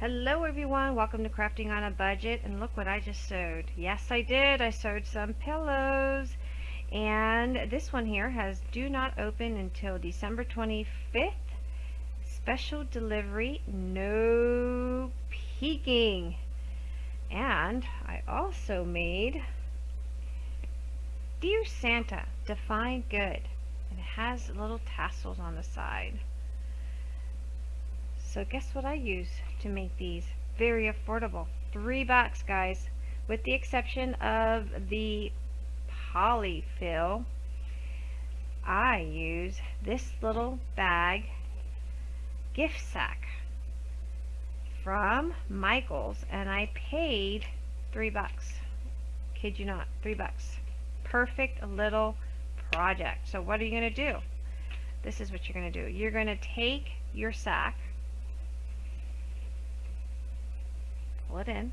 Hello everyone, welcome to Crafting on a Budget and look what I just sewed. Yes I did, I sewed some pillows and this one here has do not open until December 25th. Special delivery, no peeking. And I also made Dear Santa, Define Good. And it has little tassels on the side. So guess what I use to make these? Very affordable. Three bucks, guys. With the exception of the polyfill, I use this little bag gift sack from Michaels and I paid three bucks. Kid you not, three bucks. Perfect little project. So what are you going to do? This is what you're going to do. You're going to take your sack pull it in.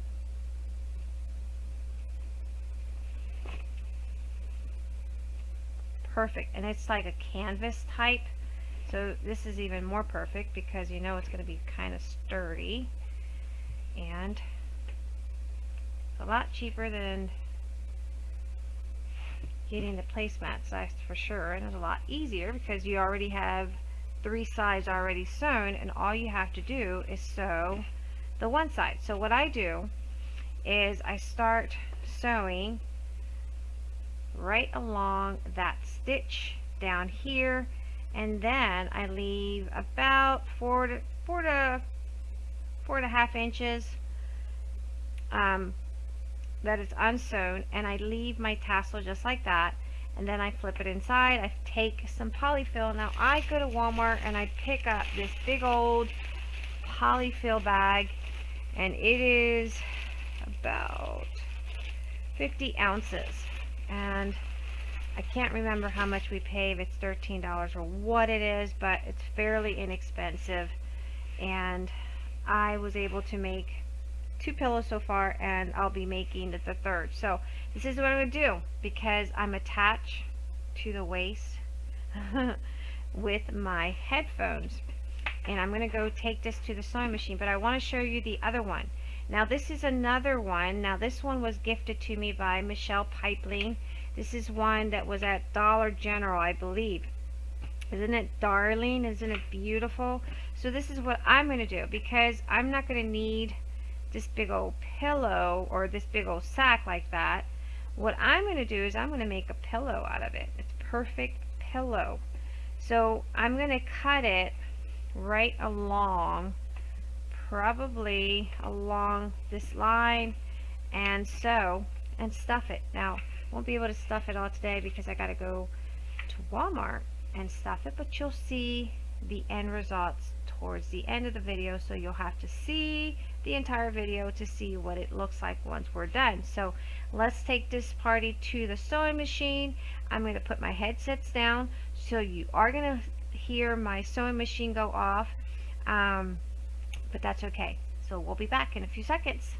Perfect. And it's like a canvas type. So this is even more perfect because you know it's going to be kind of sturdy. And it's a lot cheaper than getting the placemats, that's for sure. And it's a lot easier because you already have three sides already sewn and all you have to do is sew the one side. So what I do is I start sewing right along that stitch down here and then I leave about four to four to four and a half inches um, that is unsewn and I leave my tassel just like that and then I flip it inside I take some polyfill now I go to Walmart and I pick up this big old polyfill bag and it is about 50 ounces. And I can't remember how much we pay if it's $13 or what it is but it's fairly inexpensive. And I was able to make two pillows so far and I'll be making the third. So this is what I'm to do because I'm attached to the waist with my headphones and I'm going to go take this to the sewing machine but I want to show you the other one. Now this is another one. Now this one was gifted to me by Michelle Pipeline. This is one that was at Dollar General I believe. Isn't it darling? Isn't it beautiful? So this is what I'm going to do because I'm not going to need this big old pillow or this big old sack like that. What I'm going to do is I'm going to make a pillow out of it. It's perfect pillow. So I'm going to cut it right along probably along this line and so and stuff it. Now won't be able to stuff it all today because I got to go to Walmart and stuff it but you'll see the end results towards the end of the video so you'll have to see the entire video to see what it looks like once we're done. So let's take this party to the sewing machine. I'm going to put my headsets down so you are going to hear my sewing machine go off um, but that's okay. So we'll be back in a few seconds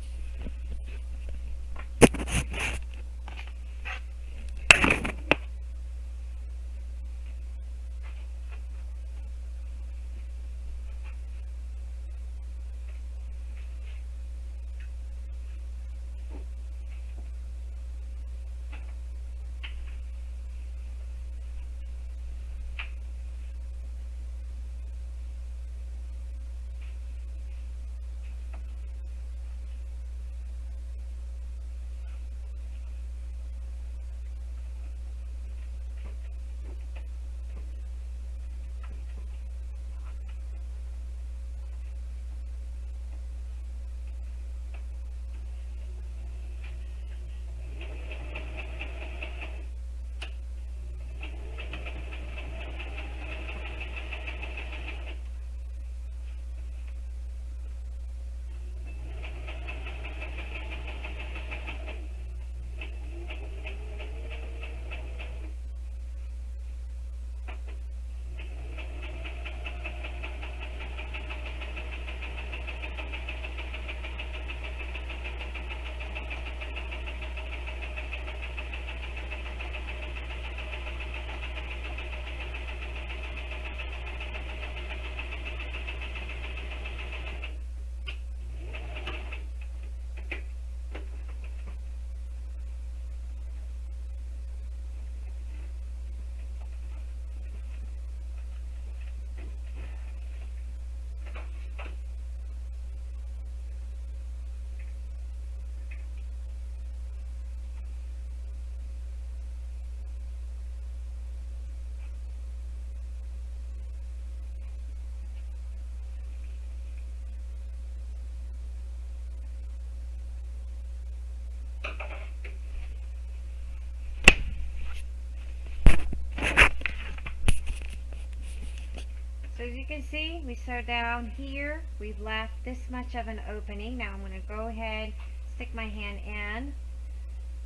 as you can see, we sew down here. We've left this much of an opening. Now I'm going to go ahead, stick my hand in,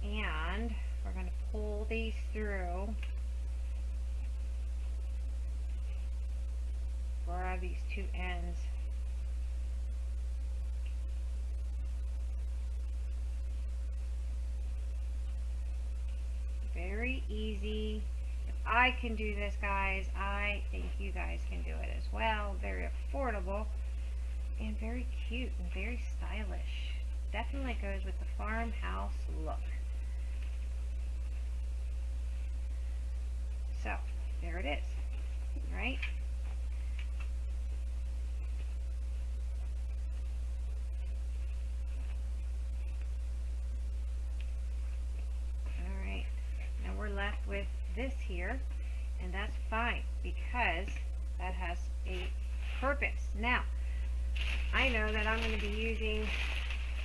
and we're going to pull these through. Grab these two ends. Very easy I can do this, guys. I think you guys can do it as well. Very affordable and very cute and very stylish. Definitely goes with the farmhouse look. So, there it is, right? Alright, now we're left with this here and that's fine because that has a purpose. Now, I know that I'm going to be using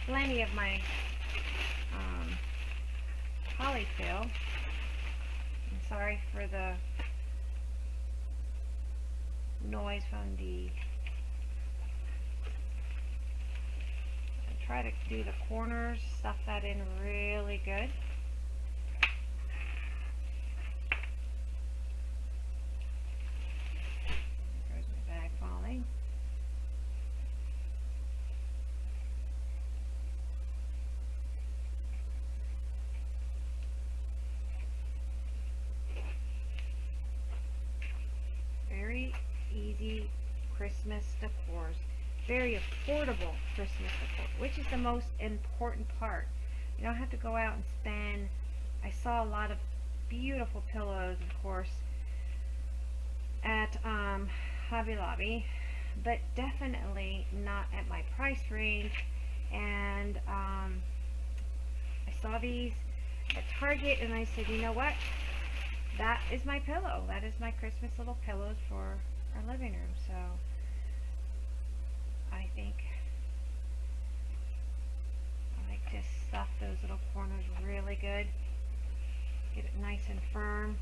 plenty of my um, polyfill. I'm sorry for the noise from the I try to do the corners, stuff that in really good. easy Christmas decors. Very affordable Christmas decor, which is the most important part. You don't have to go out and spend. I saw a lot of beautiful pillows, of course, at um, Hobby Lobby, but definitely not at my price range. And um, I saw these at Target, and I said, you know what? That is my pillow. That is my Christmas little pillows for our living room. So I think I like to stuff those little corners really good. Get it nice and firm.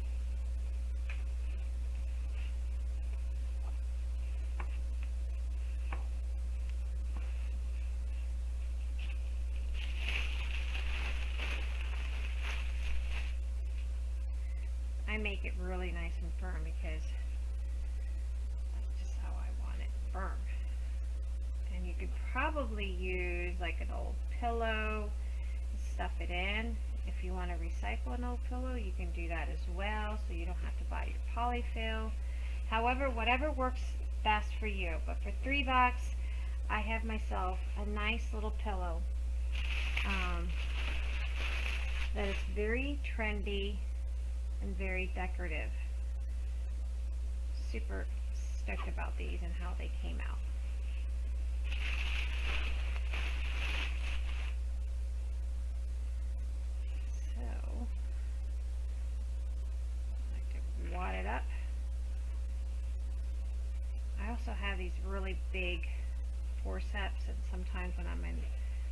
I make it really nice and firm because that's just how I want it firm. You could probably use like an old pillow, stuff it in. If you want to recycle an old pillow, you can do that as well, so you don't have to buy your polyfill. However, whatever works best for you. But for three bucks, I have myself a nice little pillow um, that is very trendy and very decorative. Super stoked about these and how they came out. So, I it up. I also have these really big forceps and sometimes when I'm in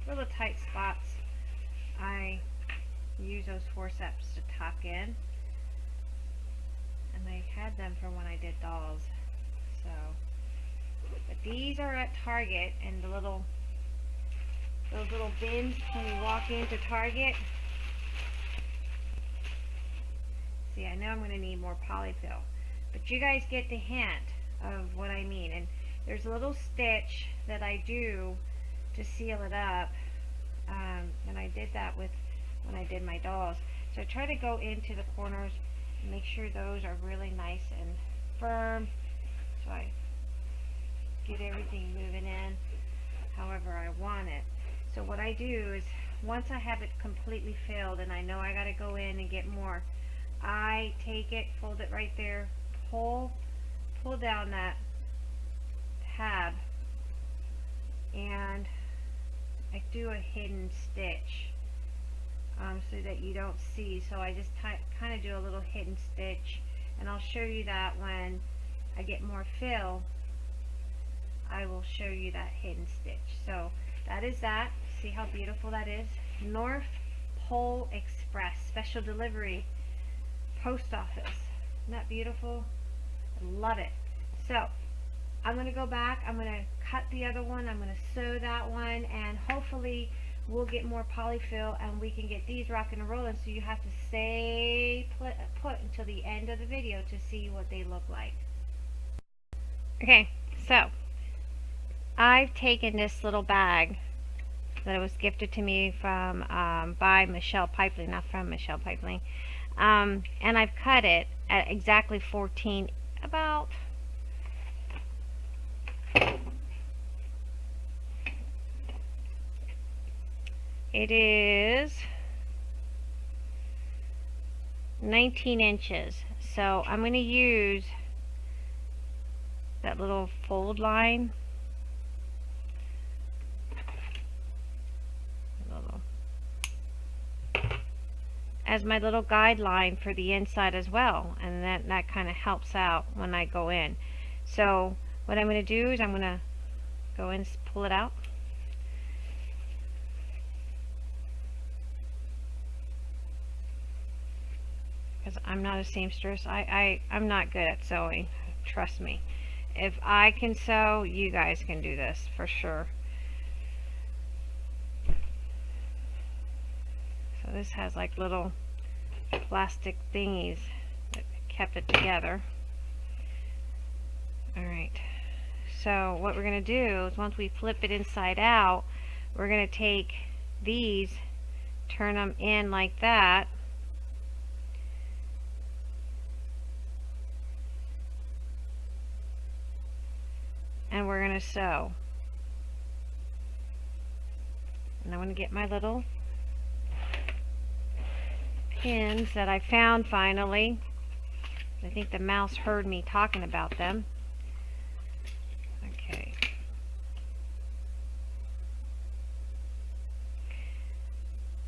really tight spots I use those forceps to tuck in and I had them for when I did dolls so, but these are at Target and the little, those little bins when you walk into Target. See, I know I'm going to need more polyfill, but you guys get the hint of what I mean. And there's a little stitch that I do to seal it up. Um, and I did that with when I did my dolls. So I try to go into the corners and make sure those are really nice and firm so I get everything moving in however I want it. So what I do is once I have it completely filled and I know I got to go in and get more, I take it, fold it right there, pull, pull down that tab and I do a hidden stitch um, so that you don't see. So I just kind of do a little hidden stitch and I'll show you that when I get more fill, I will show you that hidden stitch. So that is that. See how beautiful that is? North Pole Express special delivery post office. Isn't that beautiful? I love it. So I'm going to go back, I'm going to cut the other one, I'm going to sew that one, and hopefully we'll get more polyfill and we can get these rocking and rolling so you have to stay put until the end of the video to see what they look like. Okay, so I've taken this little bag that was gifted to me from um, by Michelle Pipeline, not from Michelle Pipeline, um, and I've cut it at exactly 14, about It is 19 inches. So I'm going to use that little fold line. As my little guideline for the inside as well and that, that kind of helps out when I go in so what I'm going to do is I'm going to go and pull it out because I'm not a seamstress. I, I, I'm not good at sewing. Trust me. If I can sew, you guys can do this for sure. So this has like little plastic thingies that kept it together. Alright. So what we're going to do is once we flip it inside out, we're going to take these, turn them in like that, and we're going to sew. And I'm going to get my little pins that I found finally. I think the mouse heard me talking about them. Okay.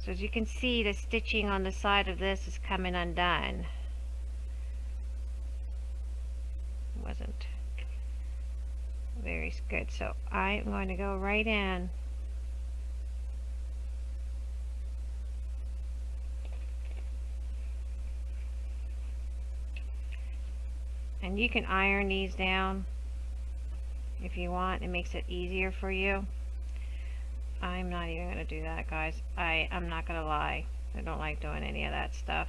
So as you can see, the stitching on the side of this is coming undone. Wasn't very good. So I'm going to go right in. And you can iron these down if you want. It makes it easier for you. I'm not even going to do that, guys. I, I'm not going to lie. I don't like doing any of that stuff.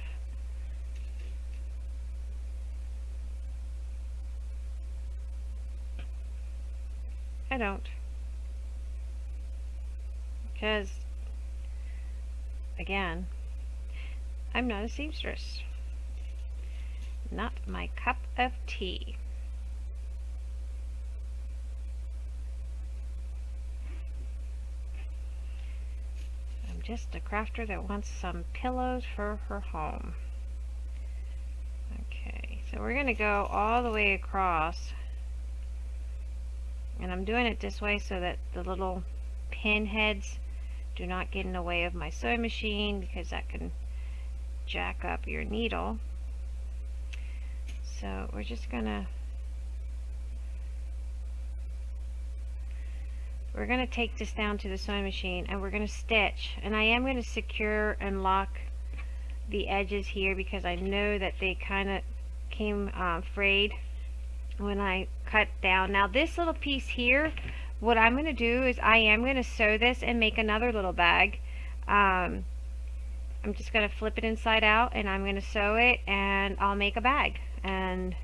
I don't. Because, again, I'm not a seamstress. Not my cup of tea. I'm just a crafter that wants some pillows for her home. Okay, so we're going to go all the way across and I'm doing it this way so that the little pin heads do not get in the way of my sewing machine because that can jack up your needle so we're just gonna we're gonna take this down to the sewing machine and we're gonna stitch and I am to secure and lock the edges here because I know that they kind of came uh, frayed when I cut down. Now this little piece here, what I'm going to do is I am going to sew this and make another little bag. Um, I'm just going to flip it inside out and I'm going to sew it and I'll make a bag. And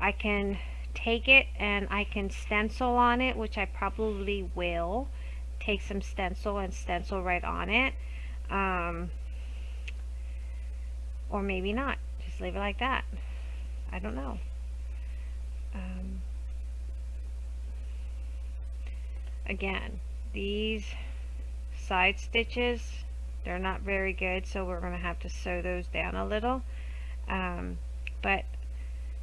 I can take it and I can stencil on it, which I probably will. Take some stencil and stencil right on it. Um, or maybe not. Just leave it like that. I don't know um, again these side stitches they're not very good so we're going to have to sew those down a little um, but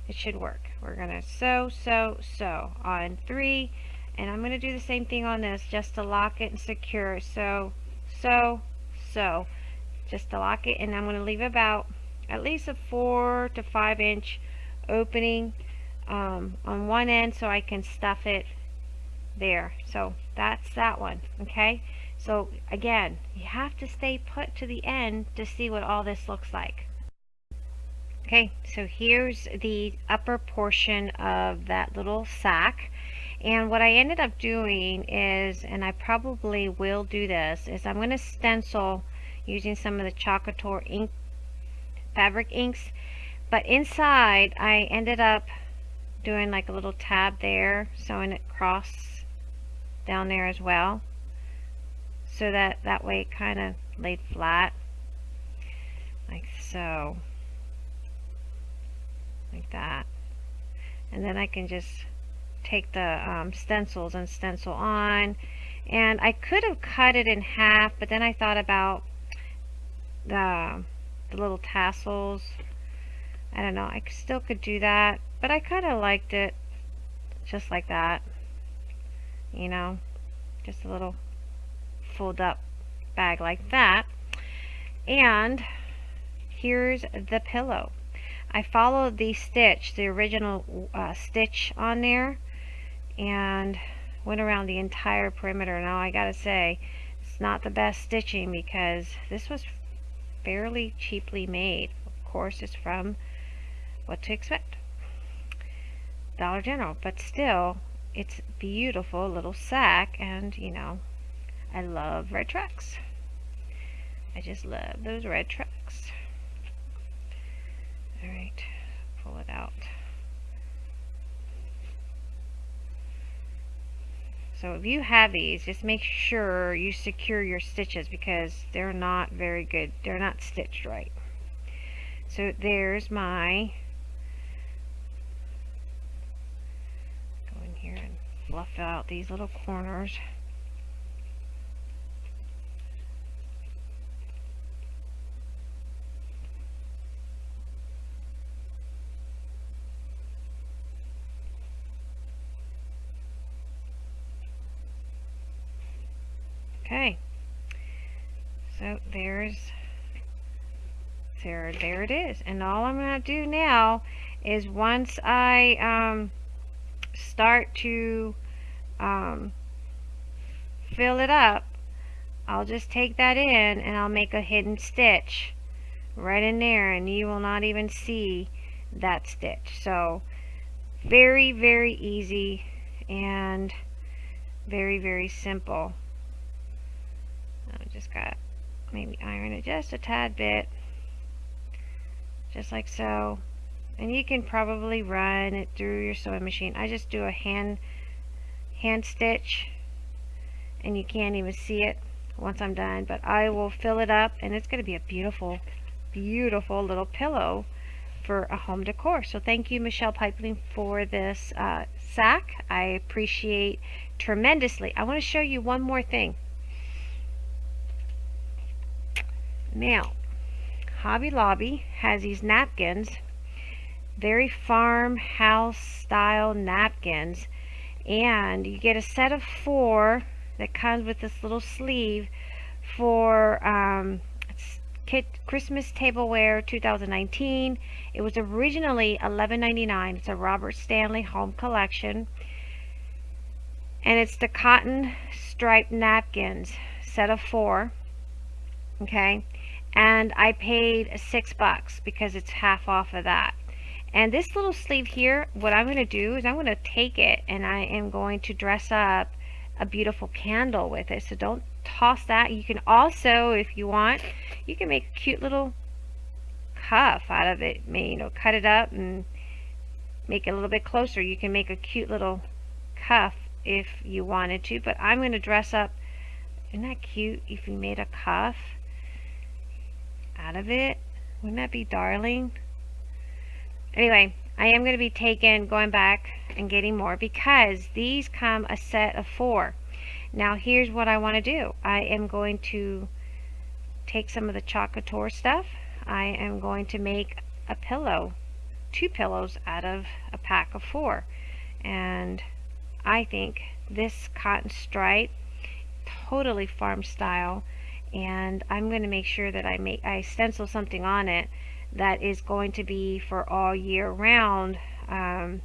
it should work we're going to sew sew sew on three and I'm going to do the same thing on this just to lock it and secure so sew sew just to lock it and I'm going to leave about at least a four to five inch opening um, on one end so I can stuff it there. So that's that one, okay? So again, you have to stay put to the end to see what all this looks like. Okay, so here's the upper portion of that little sack. And what I ended up doing is, and I probably will do this, is I'm going to stencil using some of the Chalk Couture ink, fabric inks. But inside, I ended up doing like a little tab there, sewing it cross down there as well. So that, that way it kind of laid flat, like so like that. And then I can just take the um, stencils and stencil on. And I could have cut it in half but then I thought about the, the little tassels. I don't know I still could do that but I kind of liked it just like that you know just a little fold up bag like that. And here's the pillow I followed the stitch, the original uh, stitch on there, and went around the entire perimeter. Now I gotta say, it's not the best stitching because this was fairly cheaply made. Of course, it's from What to Expect. Dollar General, but still, it's beautiful little sack, and you know, I love red trucks. I just love those red tracks. Alright, pull it out. So if you have these, just make sure you secure your stitches because they're not very good. They're not stitched right. So there's my go in here and fluff out these little corners. Okay. So there's there it is. And all I'm going to do now is once I um, start to um, fill it up, I'll just take that in and I'll make a hidden stitch right in there and you will not even see that stitch. So very, very easy and very, very simple I just got maybe iron it just a tad bit just like so and you can probably run it through your sewing machine. I just do a hand hand stitch and you can't even see it once I'm done but I will fill it up and it's going to be a beautiful beautiful little pillow for a home decor. So thank you Michelle Pipeline for this uh, sack. I appreciate tremendously. I want to show you one more thing. Now, Hobby Lobby has these napkins, very farmhouse style napkins, and you get a set of four that comes with this little sleeve for um, Kit Christmas Tableware 2019. It was originally $11.99. It's a Robert Stanley Home Collection. And it's the cotton striped napkins, set of four. Okay and I paid six bucks because it's half off of that. And this little sleeve here what I'm going to do is I'm going to take it and I am going to dress up a beautiful candle with it. So don't toss that. You can also if you want you can make a cute little cuff out of it. You know cut it up and make it a little bit closer. You can make a cute little cuff if you wanted to but I'm going to dress up. Isn't that cute if you made a cuff out of it. Wouldn't that be darling? Anyway, I am going to be taking, going back and getting more because these come a set of four. Now here's what I want to do. I am going to take some of the Chalk Couture stuff. I am going to make a pillow, two pillows out of a pack of four. And I think this cotton stripe, totally farm style, and I'm going to make sure that I make I stencil something on it that is going to be for all year round um,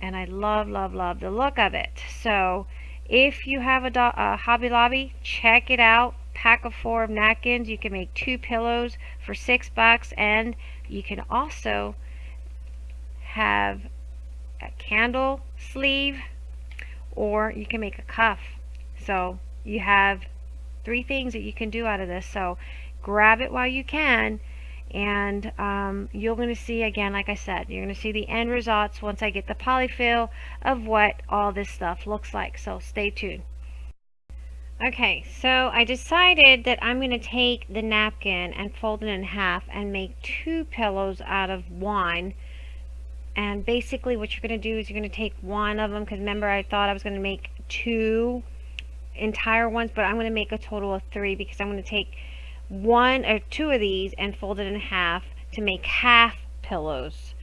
and I love love love the look of it. So if you have a, a Hobby Lobby check it out. Pack of four of napkins. You can make two pillows for six bucks and You can also have a candle sleeve or you can make a cuff. So you have three things that you can do out of this. So grab it while you can and um, you're going to see again like I said you're going to see the end results once I get the polyfill of what all this stuff looks like. So stay tuned. Okay so I decided that I'm going to take the napkin and fold it in half and make two pillows out of one. And basically what you're going to do is you're going to take one of them because remember I thought I was going to make two entire ones but I'm going to make a total of three because I'm going to take one or two of these and fold it in half to make half pillows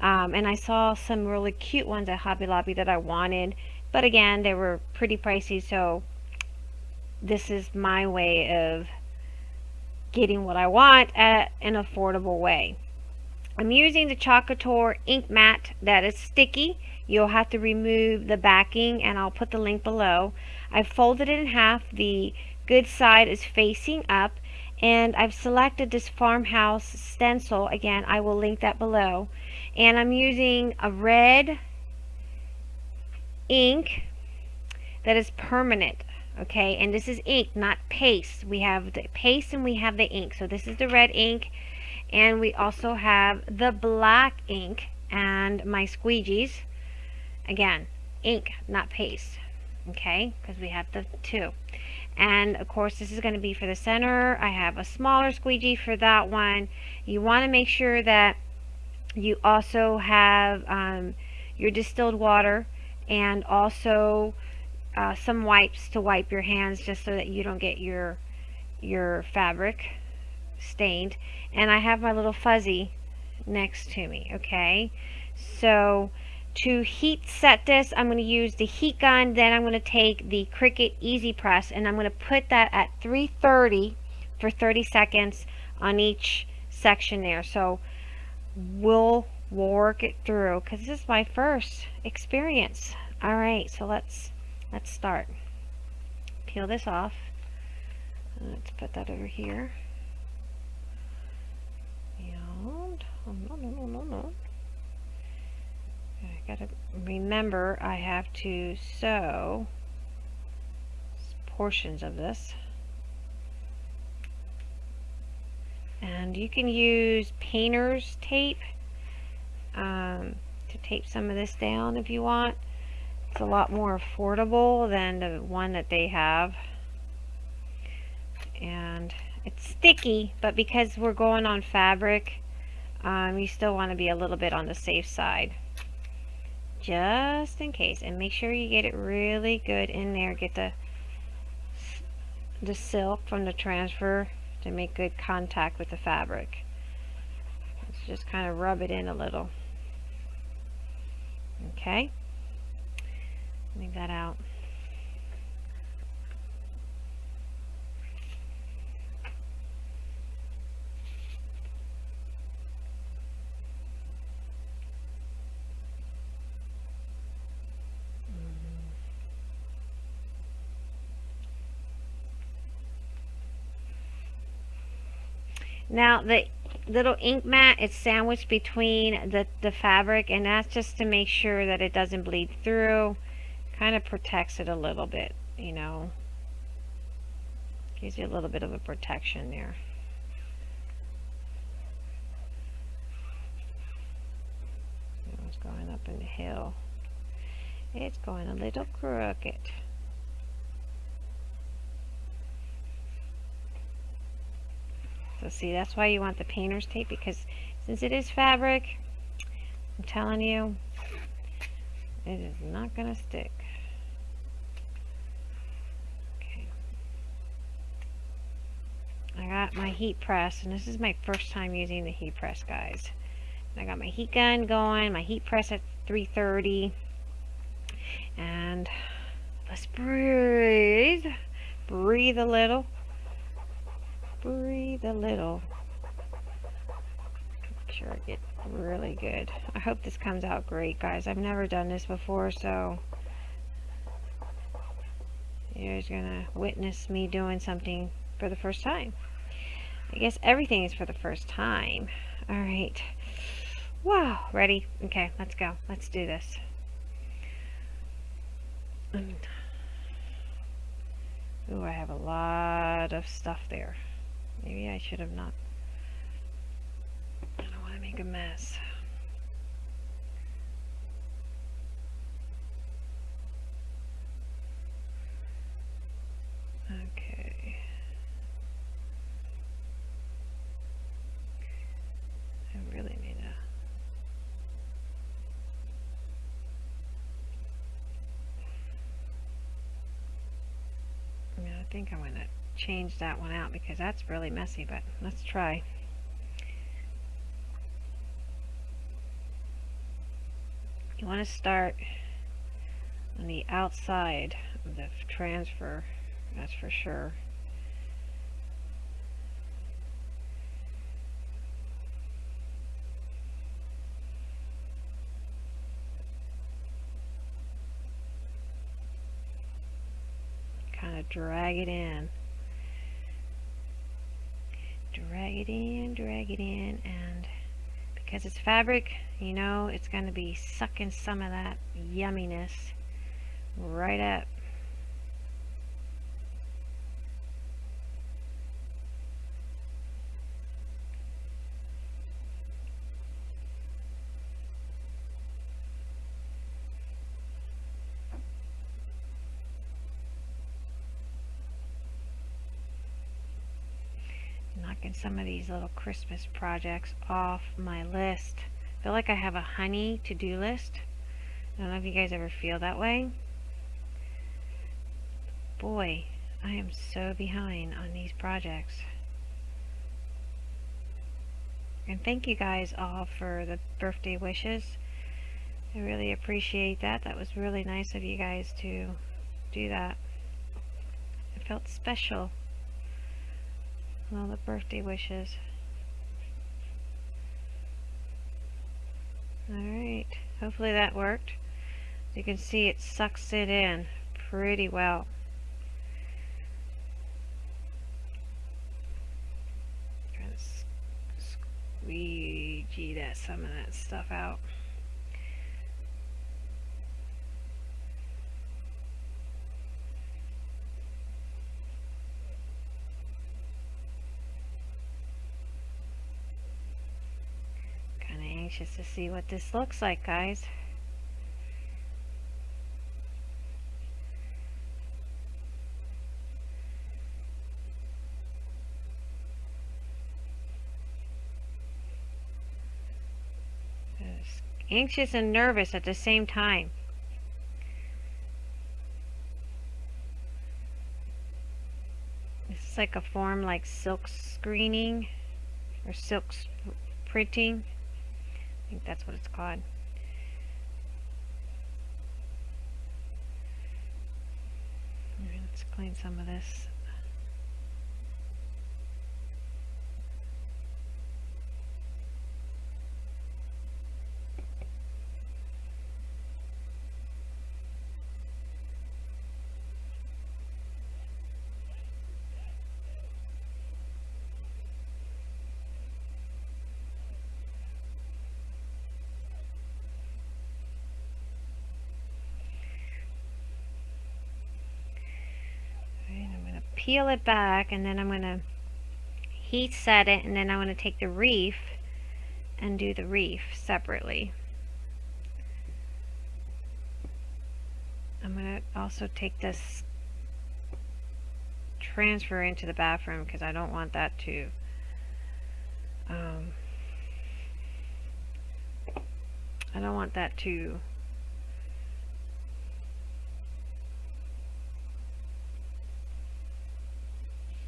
um, and I saw some really cute ones at Hobby Lobby that I wanted but again they were pretty pricey so this is my way of getting what I want at an affordable way I'm using the Chalk Couture ink mat that is sticky. You'll have to remove the backing and I'll put the link below. I've folded it in half. The good side is facing up and I've selected this farmhouse stencil. Again, I will link that below. And I'm using a red ink that is permanent okay and this is ink not paste we have the paste and we have the ink so this is the red ink and we also have the black ink and my squeegees again ink not paste okay because we have the two. And of course this is going to be for the center. I have a smaller squeegee for that one. You want to make sure that you also have um, your distilled water and also uh, some wipes to wipe your hands just so that you don't get your your fabric stained. And I have my little fuzzy next to me okay? So to heat set this. I'm going to use the heat gun then I'm going to take the Cricut Easy Press and I'm going to put that at 330 for 30 seconds on each section there. So we'll work it through because this is my first experience. Alright so let's let's start. Peel this off. Let's put that over here. And oh, no, no, no, no, no. I gotta remember I have to sew portions of this. And you can use painter's tape um, to tape some of this down if you want. It's a lot more affordable than the one that they have. And it's sticky, but because we're going on fabric, um, you still want to be a little bit on the safe side just in case and make sure you get it really good in there. Get the the silk from the transfer to make good contact with the fabric. Let's just kind of rub it in a little. Okay? Leave that out Now the little ink mat is sandwiched between the, the fabric and that's just to make sure that it doesn't bleed through. Kind of protects it a little bit, you know. Gives you a little bit of a protection there. It's going up in the hill. It's going a little crooked. So see, that's why you want the painter's tape because since it is fabric, I'm telling you, it is not going to stick. Okay. I got my heat press, and this is my first time using the heat press, guys. I got my heat gun going, my heat press at 330, and let's breathe, breathe a little breathe a little. Make sure I get really good. I hope this comes out great, guys. I've never done this before, so you're gonna witness me doing something for the first time. I guess everything is for the first time. All right. Wow. Ready? Okay, let's go. Let's do this. Ooh, I have a lot of stuff there. Maybe I should have not. I don't want to make a mess. Okay. I really need a I mean, I think I'm going to change that one out because that's really messy, but let's try. You want to start on the outside of the transfer, that's for sure. kind of drag it in. Drag it in, drag it in, and because it's fabric, you know it's going to be sucking some of that yumminess right up. Some of these little Christmas projects off my list. I feel like I have a honey to-do list. I don't know if you guys ever feel that way. Boy, I am so behind on these projects. And thank you guys all for the birthday wishes. I really appreciate that. That was really nice of you guys to do that. It felt special all the birthday wishes. Alright, hopefully that worked. You can see it sucks it in pretty well. Trying to squeegee that some of that stuff out. Anxious to see what this looks like, guys. Anxious and nervous at the same time. This is like a form like silk screening or silk printing think that's what it's called. let's clean some of this peel it back and then I'm going to heat set it and then I'm going to take the reef and do the reef separately. I'm going to also take this transfer into the bathroom because I don't want that to um, I don't want that to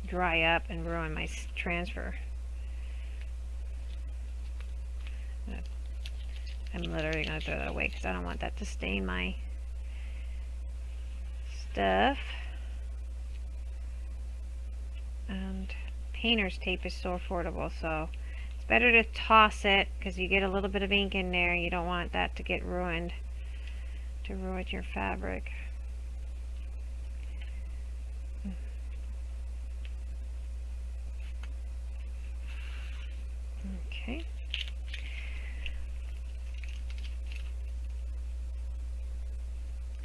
dry up and ruin my transfer. I'm literally going to throw that away because I don't want that to stain my stuff. And painter's tape is so affordable, so it's better to toss it because you get a little bit of ink in there. You don't want that to get ruined, to ruin your fabric. Okay.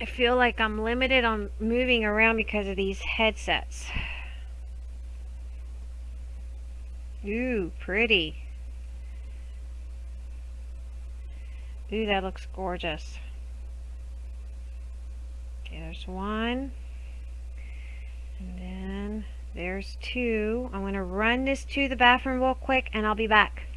I feel like I'm limited on moving around because of these headsets. Ooh, pretty. Ooh, that looks gorgeous. Okay, there's one. And then there's two. I'm going to run this to the bathroom real quick and I'll be back.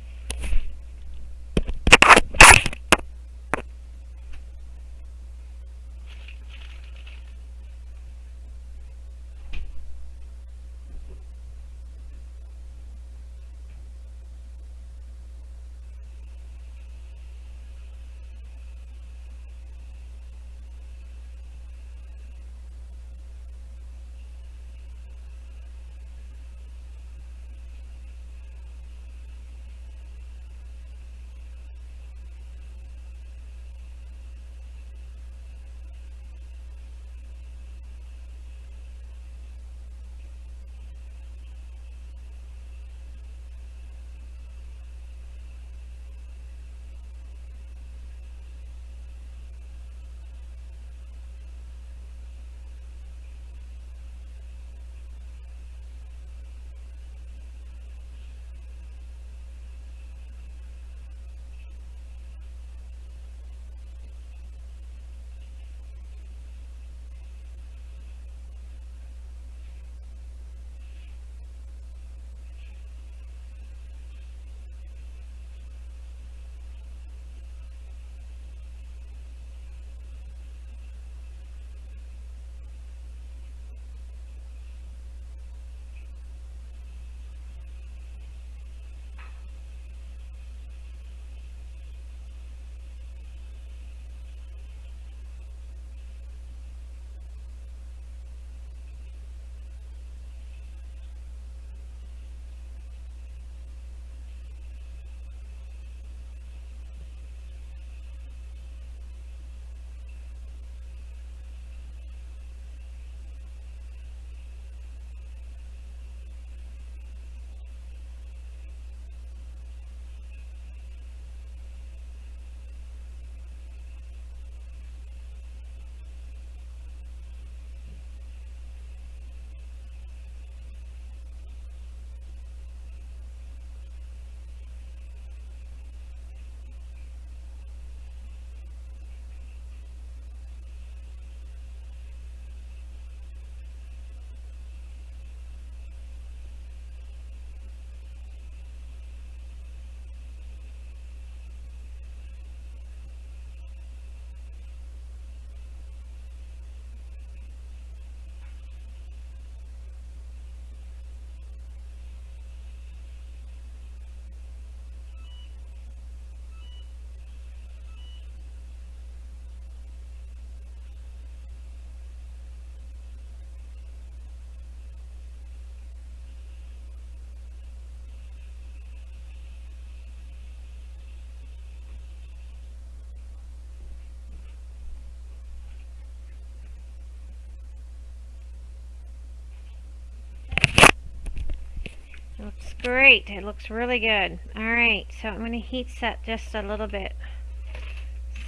Looks great. It looks really good. Alright, so I'm going to heat set just a little bit.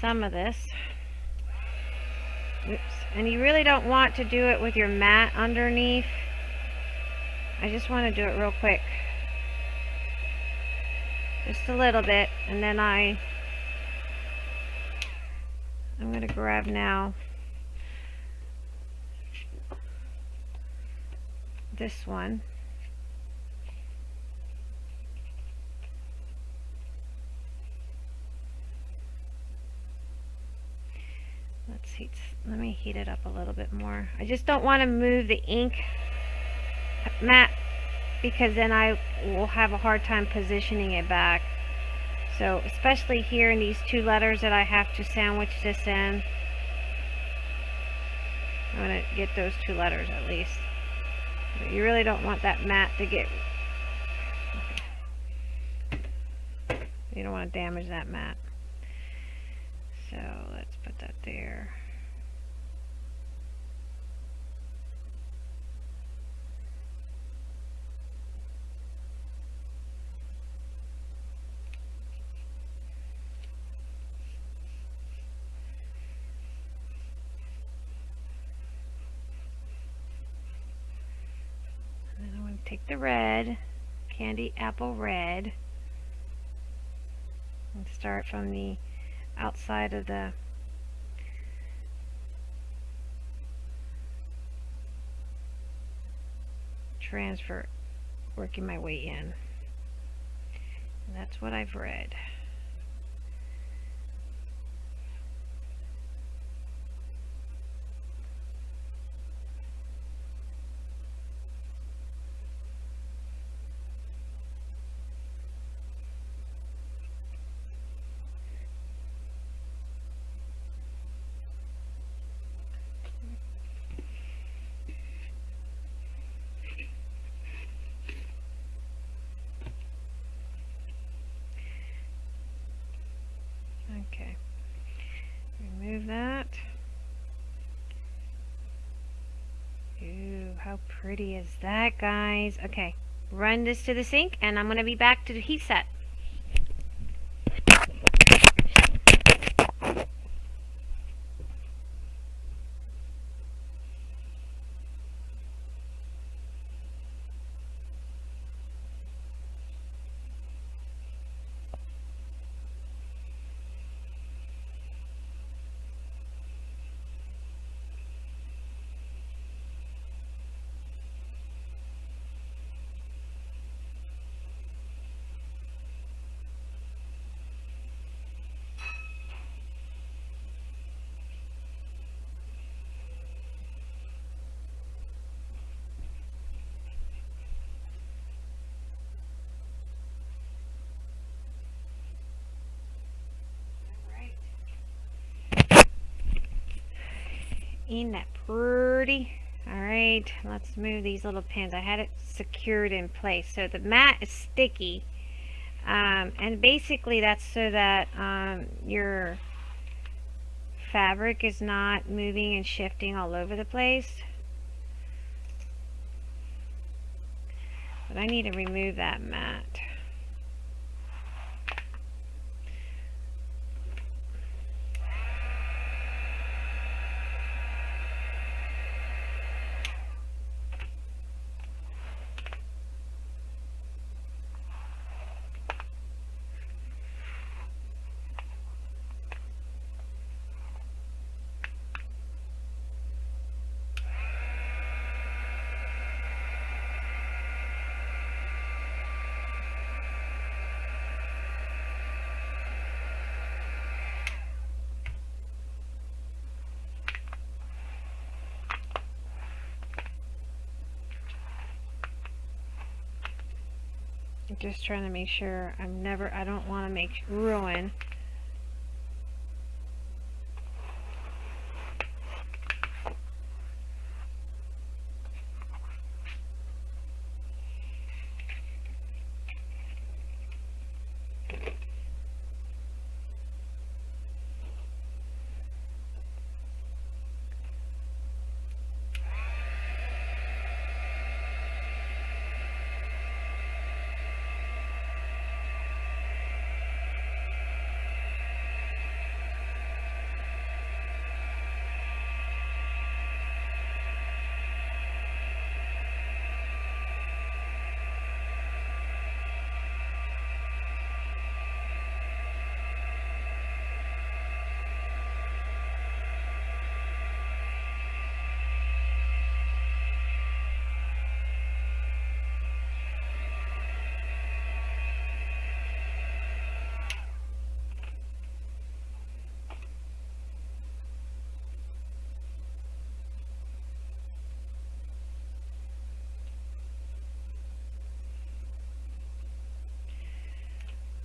Some of this. Oops. And you really don't want to do it with your mat underneath. I just want to do it real quick. Just a little bit. And then I... I'm going to grab now this one. Heat, let me heat it up a little bit more. I just don't want to move the ink mat because then I will have a hard time positioning it back. So especially here in these two letters that I have to sandwich this in. I'm going to get those two letters at least. But you really don't want that mat to get... You don't want to damage that mat. So let's put that there. I'll take the red, candy apple red, and start from the outside of the transfer, working my way in. And that's what I've read. Okay. Remove that. Ooh, how pretty is that, guys? Okay. Run this to the sink, and I'm going to be back to the heat set. Ain't that pretty? Alright, let's move these little pins. I had it secured in place. So the mat is sticky. Um, and basically that's so that um, your fabric is not moving and shifting all over the place. But I need to remove that mat. I'm just trying to make sure I'm never, I don't want to make ruin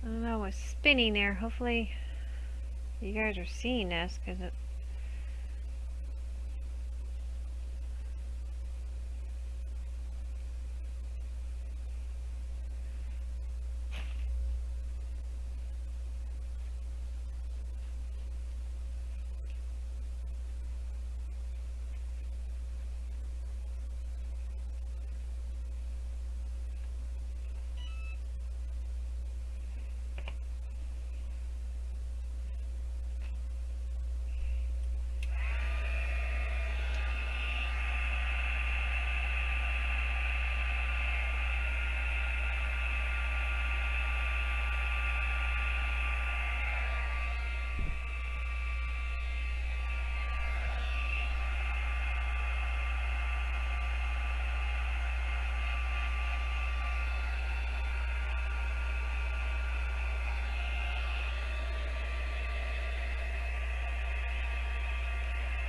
I don't know what's spinning there. Hopefully you guys are seeing this because it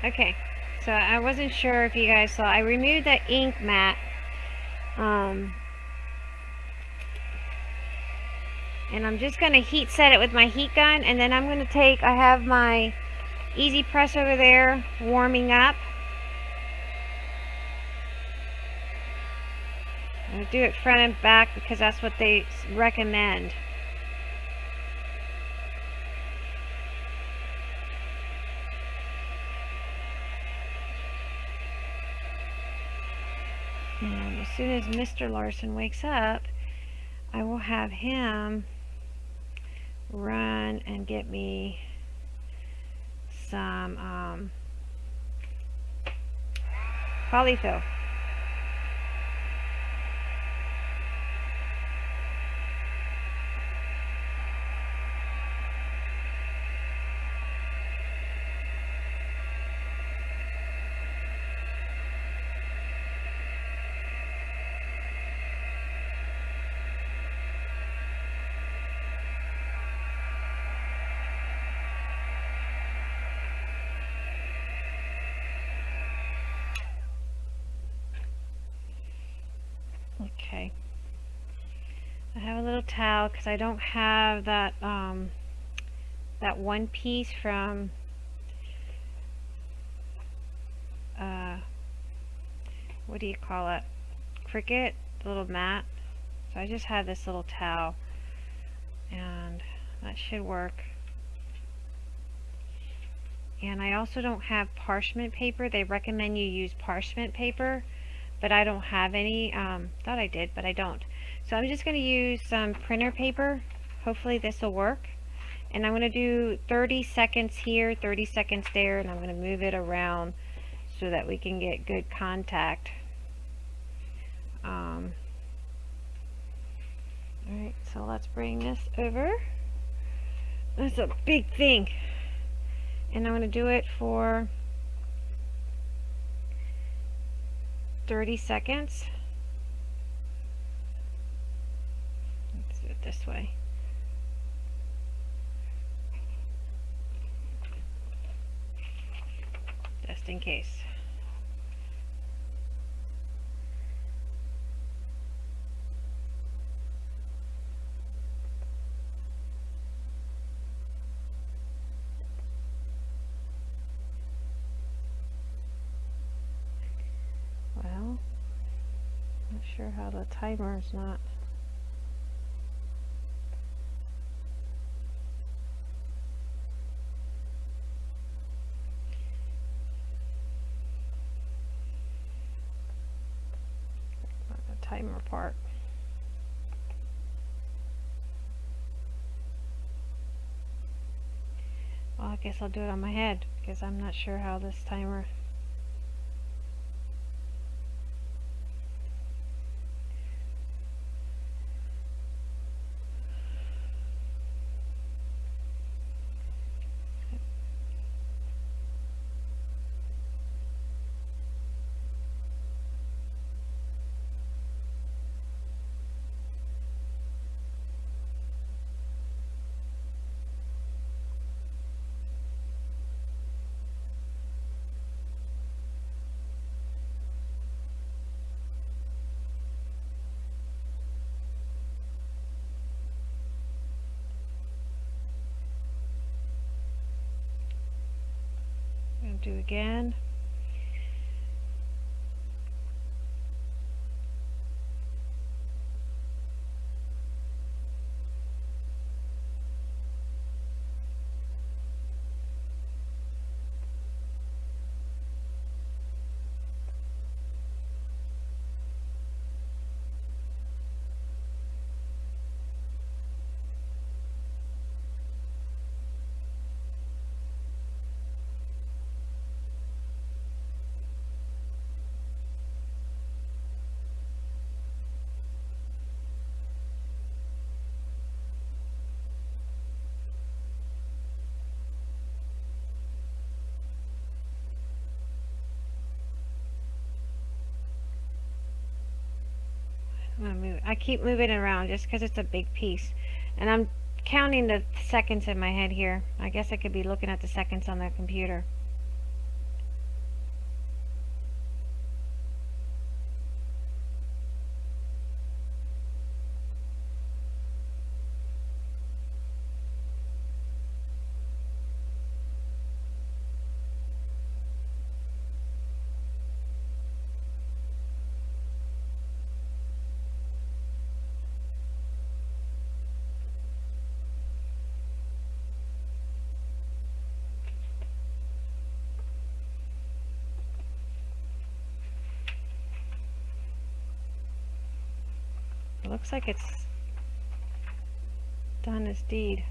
Okay, so I wasn't sure if you guys saw. I removed the ink mat. Um, and I'm just going to heat set it with my heat gun. And then I'm going to take, I have my Easy Press over there warming up. I do it front and back because that's what they recommend. And as soon as Mr. Larson wakes up, I will have him run and get me some um, polyfill. Okay. I towel because I don't have that um, that one piece from uh, what do you call it? Cricut, the little mat. So I just have this little towel and that should work. And I also don't have parchment paper. They recommend you use parchment paper but I don't have any. Um, thought I did, but I don't. So I'm just going to use some printer paper. Hopefully this will work. And I'm going to do 30 seconds here, 30 seconds there, and I'm going to move it around so that we can get good contact. Um, Alright, so let's bring this over. That's a big thing. And I'm going to do it for 30 seconds. Let's do it this way. Just in case. Well, not sure how the timer is not the timer part. Well, I guess I'll do it on my head because I'm not sure how this timer do again. move. I keep moving around just because it's a big piece. And I'm counting the seconds in my head here. I guess I could be looking at the seconds on the computer. Looks like it's done its deed.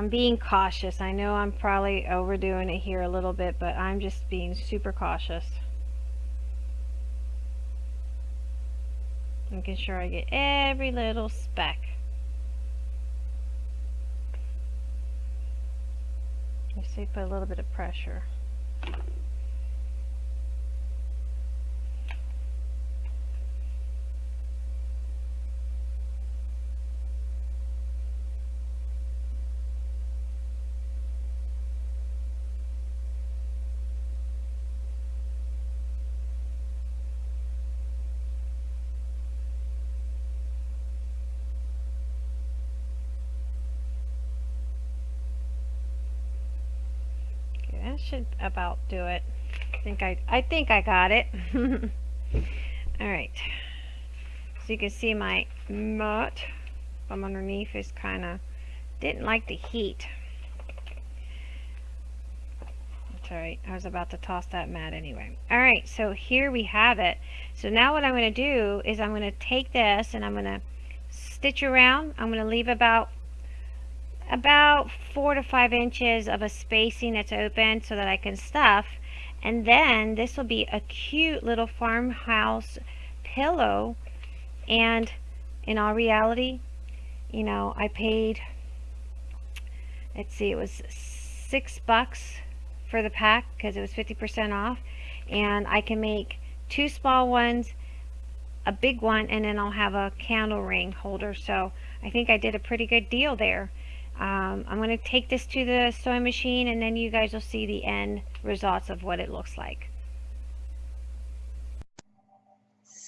I'm being cautious. I know I'm probably overdoing it here a little bit, but I'm just being super cautious. Making sure I get every little speck. Let's see, put a little bit of pressure. Should about do it. I think I, I think I got it. All right. So you can see my mat from underneath is kind of, didn't like the heat. That's alright. I was about to toss that mat anyway. Alright, so here we have it. So now what I'm going to do is I'm going to take this and I'm going to stitch around. I'm going to leave about about four to five inches of a spacing that's open so that I can stuff. And then this will be a cute little farmhouse pillow. And in all reality you know I paid let's see it was six bucks for the pack because it was 50% off. And I can make two small ones a big one and then I'll have a candle ring holder. So I think I did a pretty good deal there um, I'm going to take this to the sewing machine and then you guys will see the end results of what it looks like.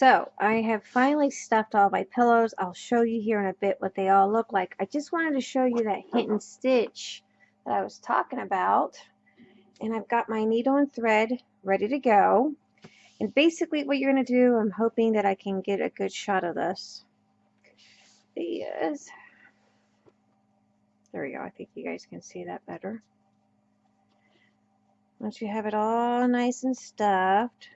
So I have finally stuffed all my pillows. I'll show you here in a bit what they all look like. I just wanted to show you that and stitch that I was talking about. And I've got my needle and thread ready to go. And basically what you're going to do, I'm hoping that I can get a good shot of this, is there we go. I think you guys can see that better. Once you have it all nice and stuffed,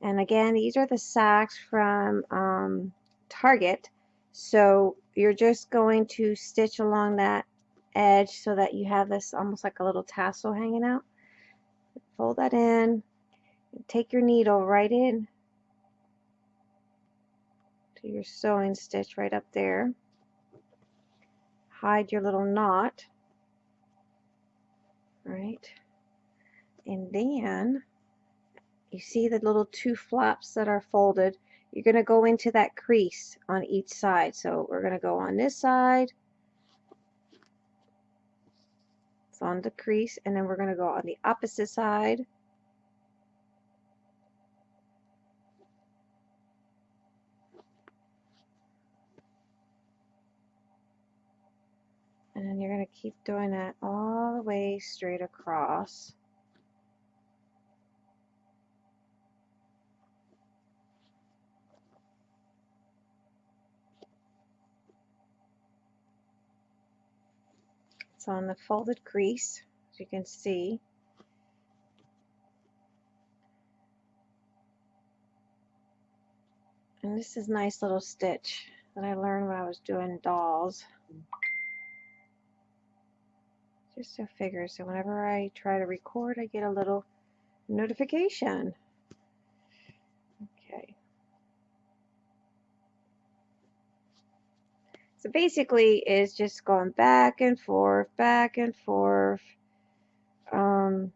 and again, these are the socks from um, Target. So you're just going to stitch along that edge so that you have this almost like a little tassel hanging out. Fold that in. Take your needle right in to your sewing stitch right up there hide your little knot. Right? And then you see the little two flaps that are folded? You're going to go into that crease on each side. So we're going to go on this side. It's on the crease and then we're going to go on the opposite side And then you're going to keep doing that all the way straight across. It's on the folded crease, as you can see. And this is nice little stitch that I learned when I was doing dolls just a figure. So whenever I try to record, I get a little notification. Okay. So basically, it's just going back and forth, back and forth. Um,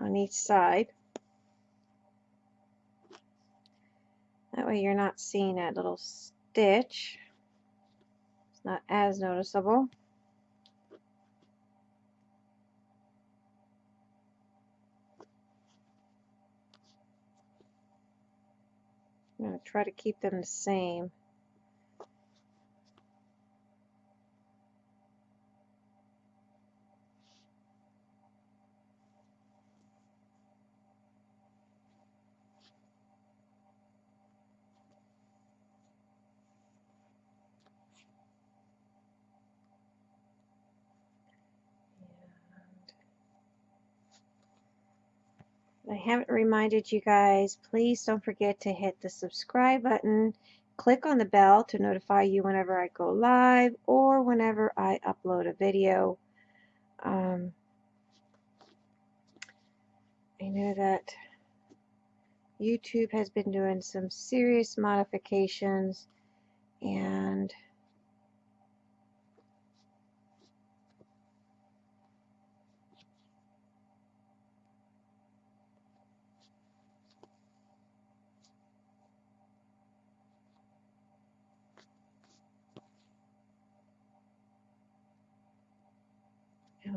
on each side. That way you're not seeing that little stitch. It's not as noticeable. I'm going to try to keep them the same. I haven't reminded you guys, please don't forget to hit the subscribe button. Click on the bell to notify you whenever I go live or whenever I upload a video. Um, I know that YouTube has been doing some serious modifications and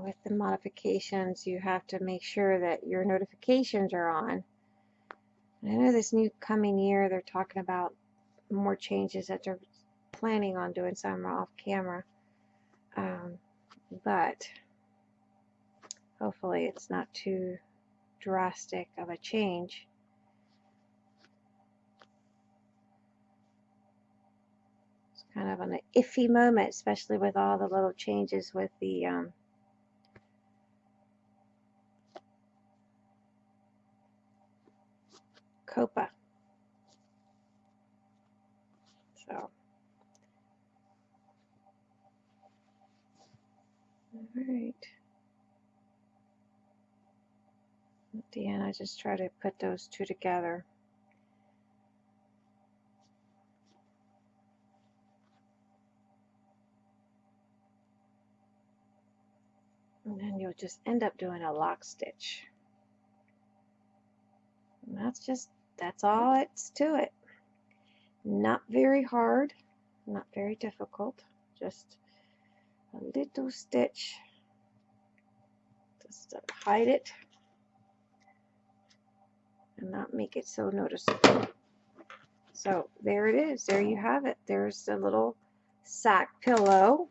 with the modifications, you have to make sure that your notifications are on. I know this new coming year, they're talking about more changes that they're planning on doing some off camera. Um, but hopefully it's not too drastic of a change. It's kind of an iffy moment, especially with all the little changes with the um, COPPA. So, all right. At the end, I just try to put those two together. And then you'll just end up doing a lock stitch. And that's just that's all it's to it. Not very hard, not very difficult, just a little stitch just to hide it and not make it so noticeable. So there it is. There you have it. There's the little sack pillow,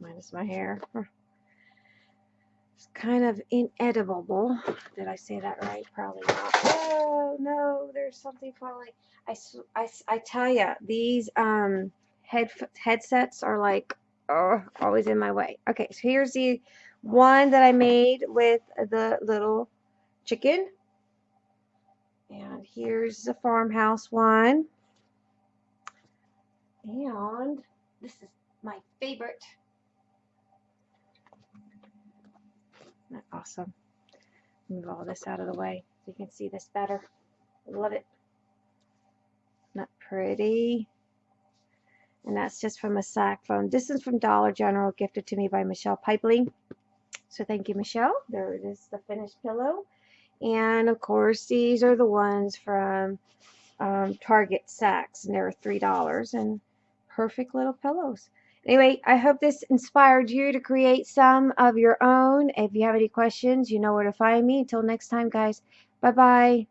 minus my hair. It's kind of inedible. Did I say that right? Probably not. Oh no, there's something falling. I, I, I tell you, these um head headsets are like oh, always in my way. Okay, so here's the one that I made with the little chicken. And here's the farmhouse one. And this is my favorite. Isn't that awesome? Move all this out of the way so you can see this better. Love it. Not pretty. And that's just from a sack phone. This is from Dollar General, gifted to me by Michelle Pipeling. So thank you, Michelle. There it is, the finished pillow. And of course, these are the ones from um, Target sacks, and they're $3. And perfect little pillows. Anyway, I hope this inspired you to create some of your own. If you have any questions, you know where to find me. Until next time, guys. Bye-bye.